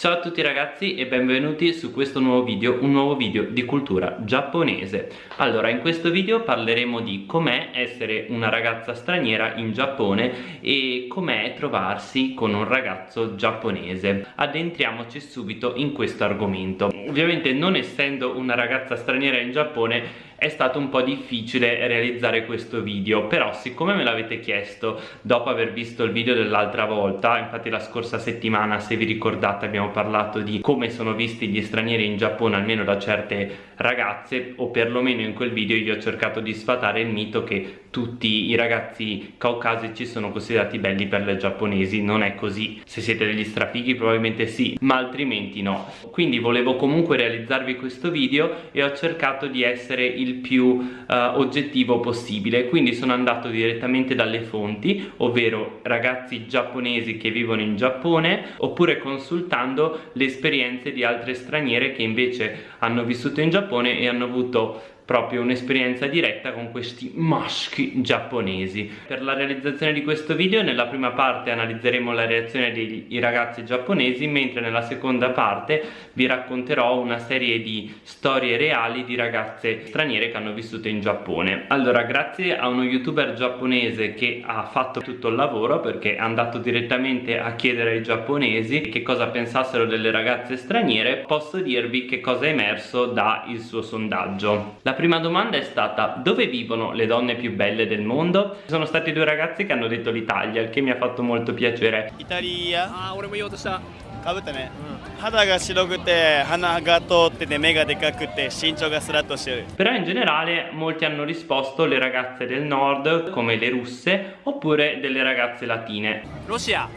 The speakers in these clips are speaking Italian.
Ciao a tutti ragazzi e benvenuti su questo nuovo video, un nuovo video di cultura giapponese. Allora in questo video parleremo di com'è essere una ragazza straniera in Giappone e com'è trovarsi con un ragazzo giapponese. Addentriamoci subito in questo argomento. Ovviamente non essendo una ragazza straniera in Giappone è stato un po' difficile realizzare questo video però siccome me l'avete chiesto dopo aver visto il video dell'altra volta infatti la scorsa settimana se vi ricordate abbiamo parlato di come sono visti gli stranieri in Giappone almeno da certe ragazze o perlomeno in quel video io ho cercato di sfatare il mito che tutti i ragazzi caucasici sono considerati belli per le giapponesi. Non è così. Se siete degli strafighi probabilmente sì ma altrimenti no. Quindi volevo comunque realizzarvi questo video e ho cercato di essere il più uh, oggettivo possibile. Quindi sono andato direttamente dalle fonti ovvero ragazzi giapponesi che vivono in Giappone oppure consultando le esperienze di altre straniere che invece hanno vissuto in Giappone e hanno avuto proprio un'esperienza diretta con questi maschi giapponesi. Per la realizzazione di questo video nella prima parte analizzeremo la reazione dei ragazzi giapponesi mentre nella seconda parte vi racconterò una serie di storie reali di ragazze straniere che hanno vissuto in Giappone. Allora grazie a uno youtuber giapponese che ha fatto tutto il lavoro perché è andato direttamente a chiedere ai giapponesi che cosa pensassero delle ragazze straniere posso dirvi che cosa è emerso dal suo sondaggio. La prima domanda è stata dove vivono le donne più belle del mondo? Ci sono stati due ragazzi che hanno detto l'Italia, il che mi ha fatto molto piacere. Italia. Ah, 俺も言おうとした。かぶってね、うん、肌が白くて鼻が通ってて目がでかくて身長がスラッとしてる però in generale molti hanno risposto le ragazze del nord come le russe oppure delle ragazze latine ロシア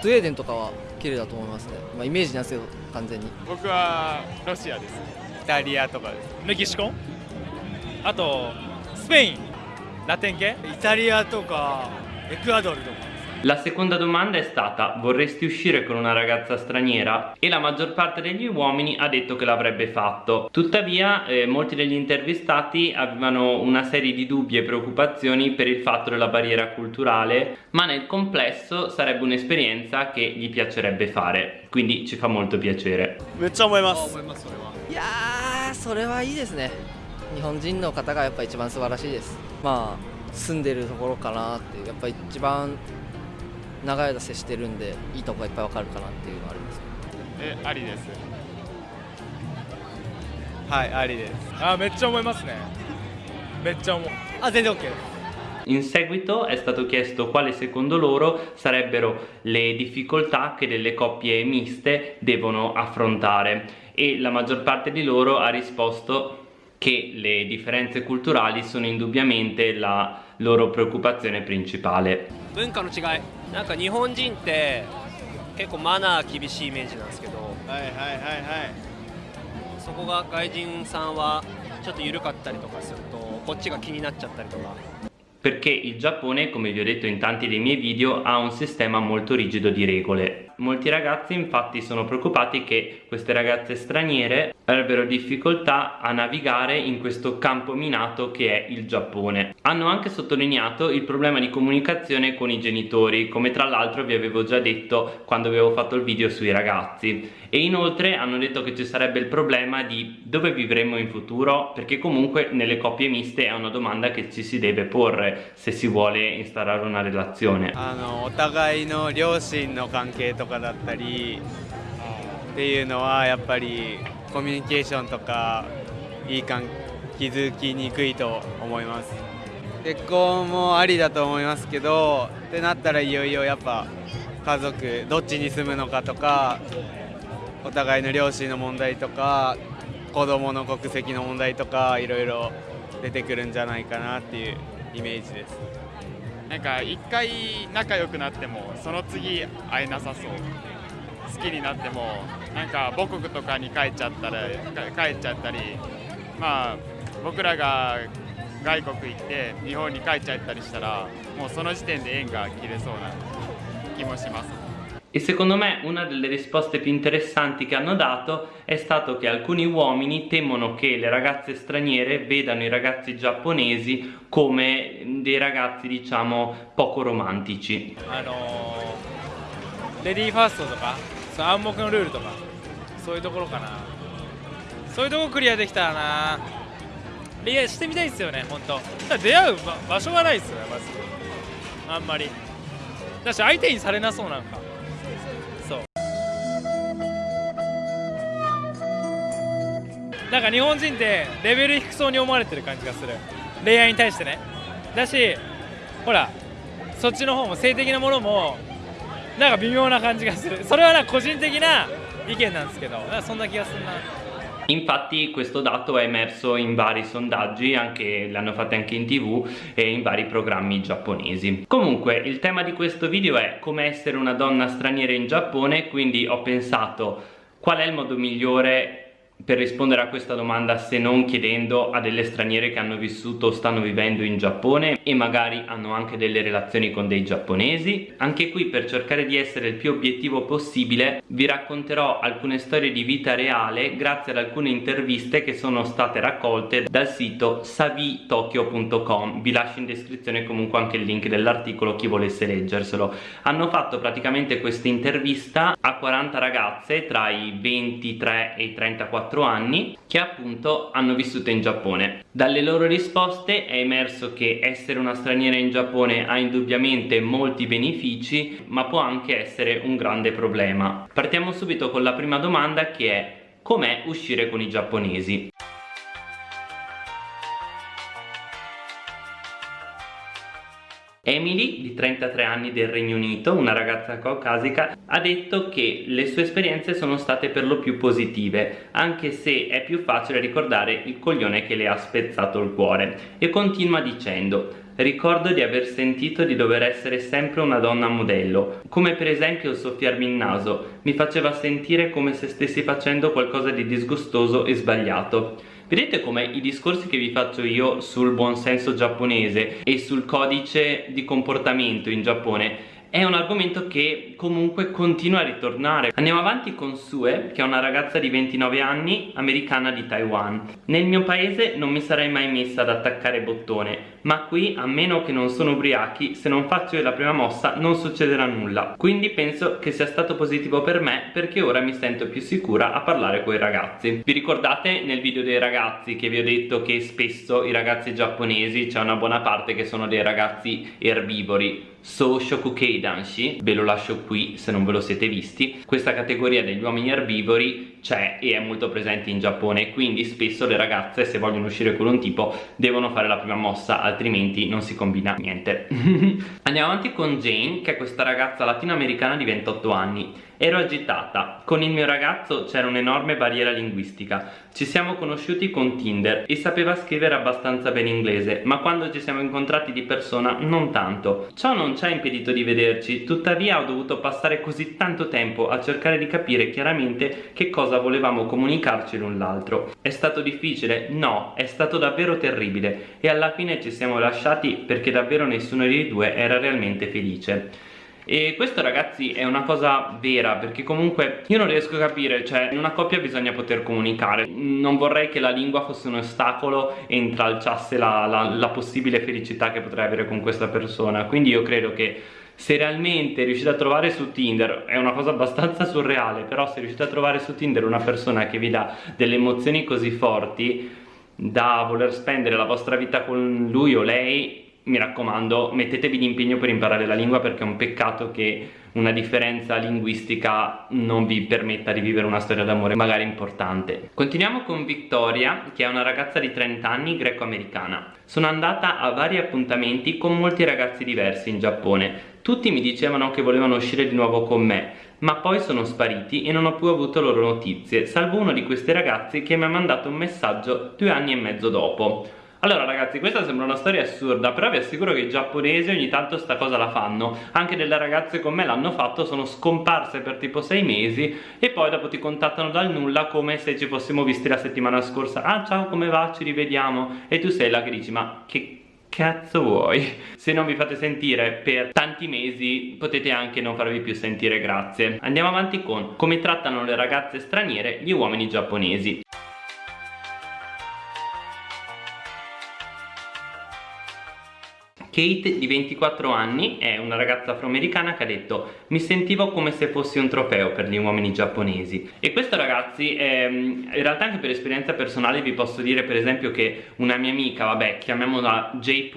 スウェーデンとかは綺麗だと思いますねまあイメージなんですけど完全に僕はロシアですイタリアとかですメキシコ あとスペインラテン系イタリアとかエクアドルとか La seconda domanda è stata vorresti uscire con una ragazza straniera? E la maggior parte degli uomini ha detto che l'avrebbe fatto. Tuttavia eh, molti degli intervistati avevano una serie di dubbi e preoccupazioni per il fatto della barriera culturale ma nel complesso sarebbe un'esperienza che gli piacerebbe fare. Quindi ci fa molto piacere. めっちゃ思います。いやーそれはいいですね。 日本人の方がやっぱ一番素晴らしいですまあ住んでるところかなってやっぱ一番長い間接してるんでいいとこがいっぱいわかるかなっていうのはありますえありですはいありですあめっちゃ思いますねめっちゃ思うあ全然 OK です In seguito è stato chiesto quale secondo loro sarebbero le difficoltà che delle coppie miste devono affrontare e la maggior parte di loro ha risposto che le differenze culturali sono indubbiamente la loro preoccupazione principale 文化の違いなんか日本人って結構マナー厳しいイメージなんですけどはいはいはいはいそこが外人さんはちょっと緩かったりとかするとこっちが気になっちゃったりとか perché il Giappone, come vi ho detto in tanti dei miei video, ha un sistema molto rigido di regole. Molti ragazzi infatti sono preoccupati che queste ragazze straniere avrebbero difficoltà a navigare in questo campo minato che è il Giappone. Hanno anche sottolineato il problema di comunicazione con i genitori, come tra l'altro vi avevo già detto quando avevo fatto il video sui ragazzi. E inoltre hanno detto che ci sarebbe il problema di dove vivremo in futuro, perché comunque nelle coppie miste è una domanda che ci si deve porre se si vuole instaurare una relazione. あのお互いの両親の関係とかだったりっていうのはやっぱり コミュニケーションとかいい関気づきにくいと思います。結婚もありだと思いますけどってなったらいよいよやっぱ家族どっちに住むのかとかお互いの両親の問題とか子供の国籍の問題とかいろいろ出てくるんじゃないかなっていうイメージです。なんか一回仲良くなってもその次会えなさそう。好きになってもなんか母国とかに帰っちゃったら帰っちゃったりまあ僕らが外国行って日本に帰っちゃったりしたらもうその時点で縁が切れそうな気もします E secondo me una delle risposte più interessanti che hanno dato è stato che alcuni uomini temono che le ragazze straniere vedano i ragazzi giapponesi come dei ragazzi diciamo poco romantici. あのレディーファーストとか その暗黙のルールとか。そういうところかな。そういうとこクリアできたらな。恋愛してみたいですよね本当。だ出会う場所がないですよねまず。あんまり。だし相手にされなそうなんか。そう。なんか日本人ってレベル低そうに思われてる感じがする。恋愛に対してね。だしほらそっちの方も性的なものもなんか微妙な感じがするそれはなんか個人的な意見なんですけどなんかそんな気がするな Infatti questo dato è emerso in vari sondaggi, anche, l'hanno fatto anche in tv e in vari programmi giapponesi. Comunque il tema di questo video è come essere una donna straniera in Giappone, quindi ho pensato qual è il modo migliore per rispondere a questa domanda se non chiedendo a delle straniere che hanno vissuto o stanno vivendo in Giappone e magari hanno anche delle relazioni con dei giapponesi. Anche qui per cercare di essere il più obiettivo possibile vi racconterò alcune storie di vita reale grazie ad alcune interviste che sono state raccolte dal sito savitokyo.com vi lascio in descrizione comunque anche il link dell'articolo chi volesse leggerselo. Hanno fatto praticamente questa intervista a 40 ragazze tra i 23 e i 34 4 anni che appunto hanno vissuto in Giappone. Dalle loro risposte è emerso che essere una straniera in Giappone ha indubbiamente molti benefici ma può anche essere un grande problema. Partiamo subito con la prima domanda che è com'è uscire con i giapponesi? Emily, di 33 anni del Regno Unito, una ragazza caucasica, ha detto che le sue esperienze sono state per lo più positive, anche se è più facile ricordare il coglione che le ha spezzato il cuore. E continua dicendo Ricordo di aver sentito di dover essere sempre una donna modello, come per esempio soffiarmi il naso, mi faceva sentire come se stessi facendo qualcosa di disgustoso e sbagliato. Vedete come i discorsi che vi faccio io sul buonsenso giapponese e sul codice di comportamento in Giappone è un argomento che comunque continua a ritornare. Andiamo avanti con Sue, che è una ragazza di 29 anni, americana di Taiwan. Nel mio paese non mi sarei mai messa ad attaccare bottone, ma qui, a meno che non sono ubriachi, se non faccio la prima mossa non succederà nulla. Quindi penso che sia stato positivo per me perché ora mi sento più sicura a parlare con i ragazzi. Vi ricordate nel video dei ragazzi che vi ho detto che spesso i ragazzi giapponesi, c'è una buona parte che sono dei ragazzi erbivori, So Shokukei Danshi, ve lo lascio qui se non ve lo siete visti. Questa categoria degli uomini erbivori c'è e è molto presente in Giappone quindi spesso le ragazze se vogliono uscire con un tipo devono fare la prima mossa altrimenti non si combina niente. Andiamo avanti con Jane che è questa ragazza latinoamericana di 28 anni. Ero agitata, con il mio ragazzo c'era un'enorme barriera linguistica, ci siamo conosciuti con Tinder e sapeva scrivere abbastanza bene inglese, ma quando ci siamo incontrati di persona non tanto. Ciò non ci ha impedito di vederci, tuttavia ho dovuto passare così tanto tempo a cercare di capire chiaramente che cosa volevamo comunicarci l'un l'altro. È stato difficile? No, è stato davvero terribile e alla fine ci siamo lasciati perché davvero nessuno dei due era realmente felice e questo ragazzi è una cosa vera perché comunque io non riesco a capire cioè in una coppia bisogna poter comunicare. Non vorrei che la lingua fosse un ostacolo e intralciasse la, la, la possibile felicità che potrei avere con questa persona. Quindi io credo che se realmente riuscite a trovare su Tinder è una cosa abbastanza surreale però se riuscite a trovare su Tinder una persona che vi dà delle emozioni così forti da voler spendere la vostra vita con lui o lei mi raccomando mettetevi d'impegno per imparare la lingua perché è un peccato che una differenza linguistica non vi permetta di vivere una storia d'amore magari importante. Continuiamo con Victoria che è una ragazza di 30 anni greco-americana. Sono andata a vari appuntamenti con molti ragazzi diversi in Giappone. Tutti mi dicevano che volevano uscire di nuovo con me ma poi sono spariti e non ho più avuto loro notizie salvo uno di questi ragazzi che mi ha mandato un messaggio due anni e mezzo dopo allora ragazzi questa sembra una storia assurda però vi assicuro che i giapponesi ogni tanto sta cosa la fanno anche delle ragazze con me l'hanno fatto sono scomparse per tipo sei mesi e poi dopo ti contattano dal nulla come se ci fossimo visti la settimana scorsa ah ciao come va ci rivediamo e tu sei là che dici ma che cazzo vuoi? Se non vi fate sentire per tanti mesi potete anche non farvi più sentire grazie. Andiamo avanti con come trattano le ragazze straniere gli uomini giapponesi. Kate di 24 anni è una ragazza afroamericana che ha detto mi sentivo come se fossi un trofeo per gli uomini giapponesi e questo ragazzi ehm, in realtà anche per esperienza personale vi posso dire per esempio che una mia amica vabbè chiamiamola J.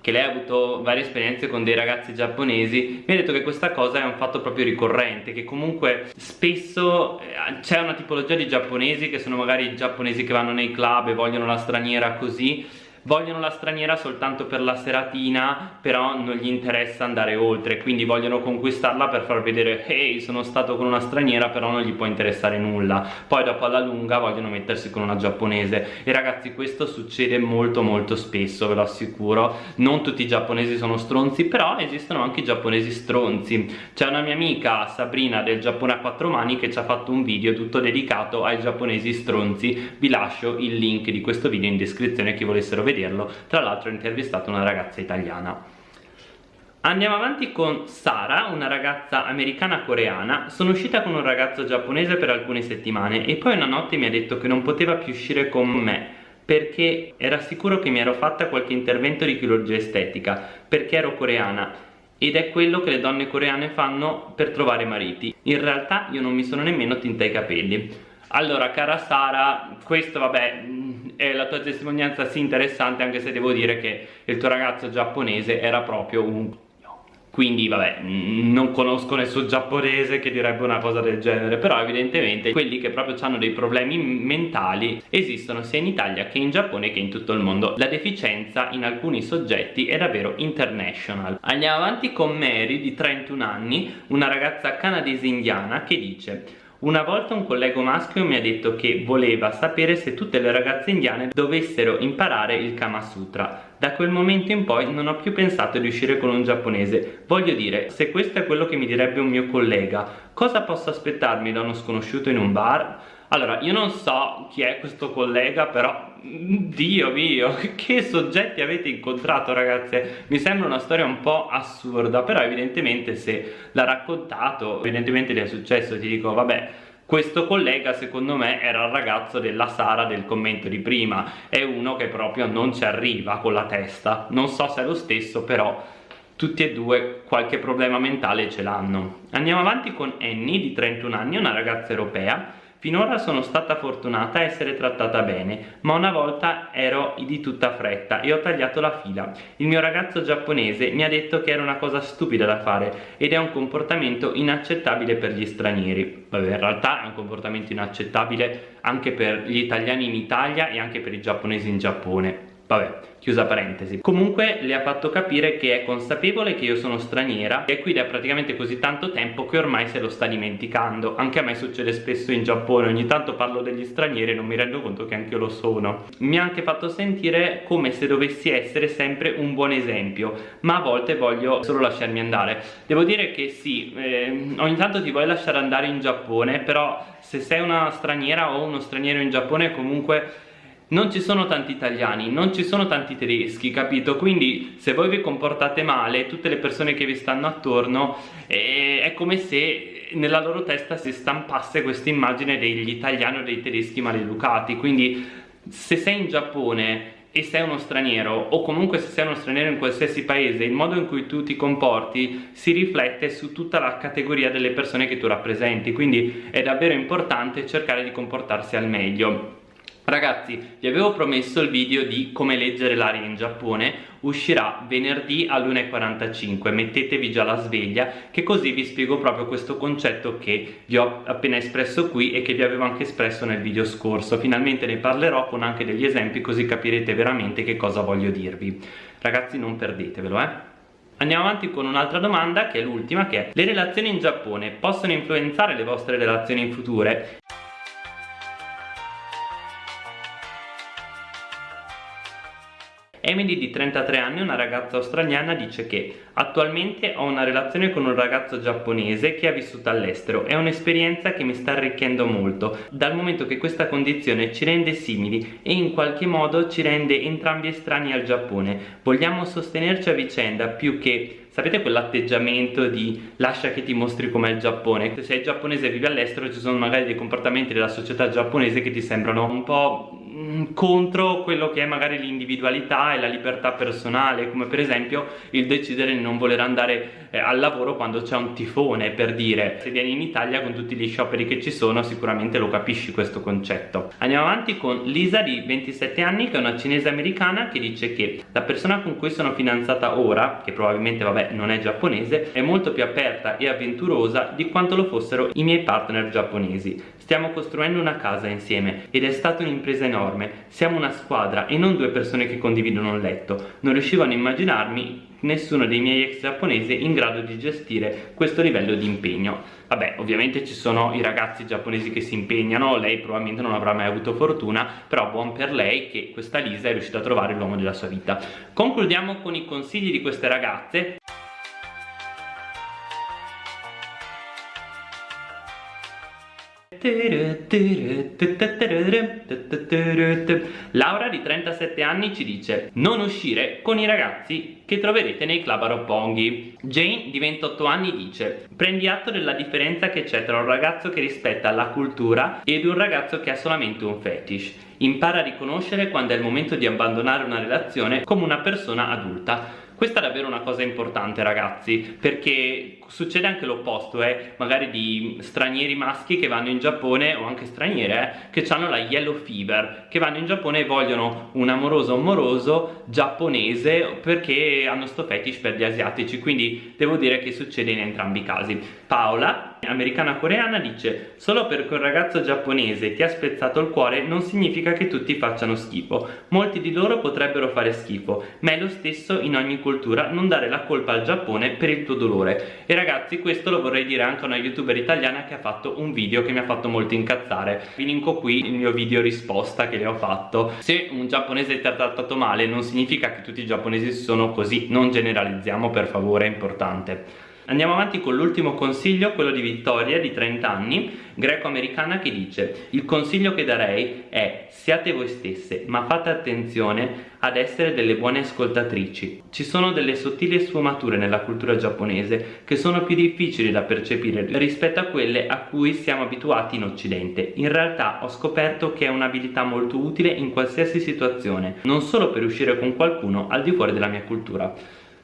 che lei ha avuto varie esperienze con dei ragazzi giapponesi mi ha detto che questa cosa è un fatto proprio ricorrente che comunque spesso eh, c'è una tipologia di giapponesi che sono magari giapponesi che vanno nei club e vogliono la straniera così vogliono la straniera soltanto per la seratina però non gli interessa andare oltre quindi vogliono conquistarla per far vedere ehi sono stato con una straniera però non gli può interessare nulla. Poi dopo alla lunga vogliono mettersi con una giapponese. E ragazzi questo succede molto molto spesso ve lo assicuro. Non tutti i giapponesi sono stronzi però esistono anche i giapponesi stronzi. C'è una mia amica Sabrina del Giappone a quattro mani che ci ha fatto un video tutto dedicato ai giapponesi stronzi. Vi lascio il link di questo video in descrizione chi volessero vedere vederlo tra l'altro ho intervistato una ragazza italiana Andiamo avanti con Sara, una ragazza americana-coreana. Sono uscita con un ragazzo giapponese per alcune settimane e poi una notte mi ha detto che non poteva più uscire con me perché era sicuro che mi ero fatta qualche intervento di chirurgia estetica perché ero coreana ed è quello che le donne coreane fanno per trovare mariti. In realtà io non mi sono nemmeno tinta i capelli. Allora, cara Sara, questo vabbè è la tua testimonianza sì interessante anche se devo dire che il tuo ragazzo giapponese era proprio un quindi vabbè non conosco nessun giapponese che direbbe una cosa del genere però evidentemente quelli che proprio hanno dei problemi mentali esistono sia in Italia che in Giappone che in tutto il mondo. La deficienza in alcuni soggetti è davvero international andiamo avanti con Mary di 31 anni una ragazza canadese indiana che dice una volta un collega maschio mi ha detto che voleva sapere se tutte le ragazze indiane dovessero imparare il Kama Sutra. Da quel momento in poi non ho più pensato di uscire con un giapponese. Voglio dire, se questo è quello che mi direbbe un mio collega, cosa posso aspettarmi da uno sconosciuto in un bar? Allora, io non so chi è questo collega, però Dio mio, che soggetti avete incontrato ragazze? Mi sembra una storia un po' assurda, però evidentemente se l'ha raccontato, evidentemente gli è successo, ti dico, vabbè, questo collega secondo me era il ragazzo della Sara del commento di prima, è uno che proprio non ci arriva con la testa, non so se è lo stesso, però tutti e due qualche problema mentale ce l'hanno. Andiamo avanti con Annie di 31 anni, una ragazza europea Finora sono stata fortunata a essere trattata bene, ma una volta ero di tutta fretta e ho tagliato la fila. Il mio ragazzo giapponese mi ha detto che era una cosa stupida da fare ed è un comportamento inaccettabile per gli stranieri. Vabbè, in realtà è un comportamento inaccettabile anche per gli italiani in Italia e anche per i giapponesi in Giappone. Vabbè, chiusa parentesi. Comunque le ha fatto capire che è consapevole che io sono straniera e qui da praticamente così tanto tempo che ormai se lo sta dimenticando. Anche a me succede spesso in Giappone, ogni tanto parlo degli stranieri e non mi rendo conto che anche io lo sono. Mi ha anche fatto sentire come se dovessi essere sempre un buon esempio, ma a volte voglio solo lasciarmi andare. Devo dire che sì, eh, ogni tanto ti vuoi lasciare andare in Giappone, però se sei una straniera o uno straniero in Giappone comunque non ci sono tanti italiani, non ci sono tanti tedeschi, capito? Quindi se voi vi comportate male, tutte le persone che vi stanno attorno, eh, è come se nella loro testa si stampasse questa immagine degli italiani o dei tedeschi maleducati. Quindi se sei in Giappone e sei uno straniero o comunque se sei uno straniero in qualsiasi paese il modo in cui tu ti comporti si riflette su tutta la categoria delle persone che tu rappresenti quindi è davvero importante cercare di comportarsi al meglio Ragazzi, vi avevo promesso il video di come leggere l'aria in Giappone, uscirà venerdì all'1.45, mettetevi già la sveglia che così vi spiego proprio questo concetto che vi ho appena espresso qui e che vi avevo anche espresso nel video scorso. Finalmente ne parlerò con anche degli esempi così capirete veramente che cosa voglio dirvi. Ragazzi non perdetevelo, eh! Andiamo avanti con un'altra domanda che è l'ultima che è Le relazioni in Giappone possono influenzare le vostre relazioni in future? Emily di 33 anni, una ragazza australiana, dice che attualmente ho una relazione con un ragazzo giapponese che ha vissuto all'estero. È un'esperienza che mi sta arricchendo molto, dal momento che questa condizione ci rende simili e in qualche modo ci rende entrambi estranei al Giappone. Vogliamo sostenerci a vicenda più che sapete quell'atteggiamento di lascia che ti mostri com'è il Giappone se sei giapponese e vivi all'estero ci sono magari dei comportamenti della società giapponese che ti sembrano un po' contro quello che è magari l'individualità e la libertà personale come per esempio il decidere di non voler andare eh, al lavoro quando c'è un tifone per dire. Se vieni in Italia con tutti gli scioperi che ci sono sicuramente lo capisci questo concetto. Andiamo avanti con Lisa di 27 anni che è una cinese americana che dice che la persona con cui sono fidanzata ora che probabilmente vabbè non è giapponese è molto più aperta e avventurosa di quanto lo fossero i miei partner giapponesi. Stiamo costruendo una casa insieme ed è stata un'impresa enorme siamo una squadra e non due persone che condividono un letto. Non riuscivo a immaginarmi nessuno dei miei ex giapponesi in grado di gestire questo livello di impegno. Vabbè ovviamente ci sono i ragazzi giapponesi che si impegnano lei probabilmente non avrà mai avuto fortuna però buon per lei che questa Lisa è riuscita a trovare l'uomo della sua vita. Concludiamo con i consigli di queste ragazze Laura di 37 anni ci dice non uscire con i ragazzi che troverete nei club a Roppongi Jane di 28 anni dice prendi atto della differenza che c'è tra un ragazzo che rispetta la cultura ed un ragazzo che ha solamente un fetish. Impara a riconoscere quando è il momento di abbandonare una relazione come una persona adulta questa è davvero una cosa importante ragazzi perché succede anche l'opposto eh? magari di stranieri maschi che vanno in Giappone o anche straniere eh? che hanno la yellow fever che vanno in Giappone e vogliono un amoroso amoroso giapponese perché hanno sto fetish per gli asiatici quindi devo dire che succede in entrambi i casi Paola americana coreana dice solo perché un ragazzo giapponese ti ha spezzato il cuore non significa che tutti facciano schifo. Molti di loro potrebbero fare schifo ma è lo stesso in ogni cultura non dare la colpa al Giappone per il tuo dolore. E ragazzi questo lo vorrei dire anche a una youtuber italiana che ha fatto un video che mi ha fatto molto incazzare. Vi linko qui il mio video risposta che le ho fatto. Se un giapponese ti ha trattato male non significa che tutti i giapponesi sono così. Non generalizziamo per favore è importante Andiamo avanti con l'ultimo consiglio, quello di Vittoria di 30 anni, greco-americana che dice Il consiglio che darei è siate voi stesse ma fate attenzione ad essere delle buone ascoltatrici. Ci sono delle sottili sfumature nella cultura giapponese che sono più difficili da percepire rispetto a quelle a cui siamo abituati in occidente. In realtà ho scoperto che è un'abilità molto utile in qualsiasi situazione non solo per uscire con qualcuno al di fuori della mia cultura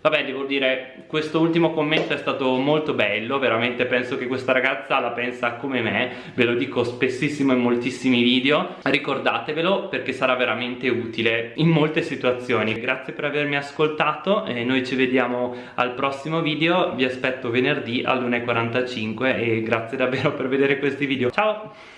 Vabbè, devo dire, questo ultimo commento è stato molto bello, veramente penso che questa ragazza la pensa come me, ve lo dico spessissimo in moltissimi video, ricordatevelo perché sarà veramente utile in molte situazioni. Grazie per avermi ascoltato e noi ci vediamo al prossimo video, vi aspetto venerdì all'1.45 e grazie davvero per vedere questi video. Ciao!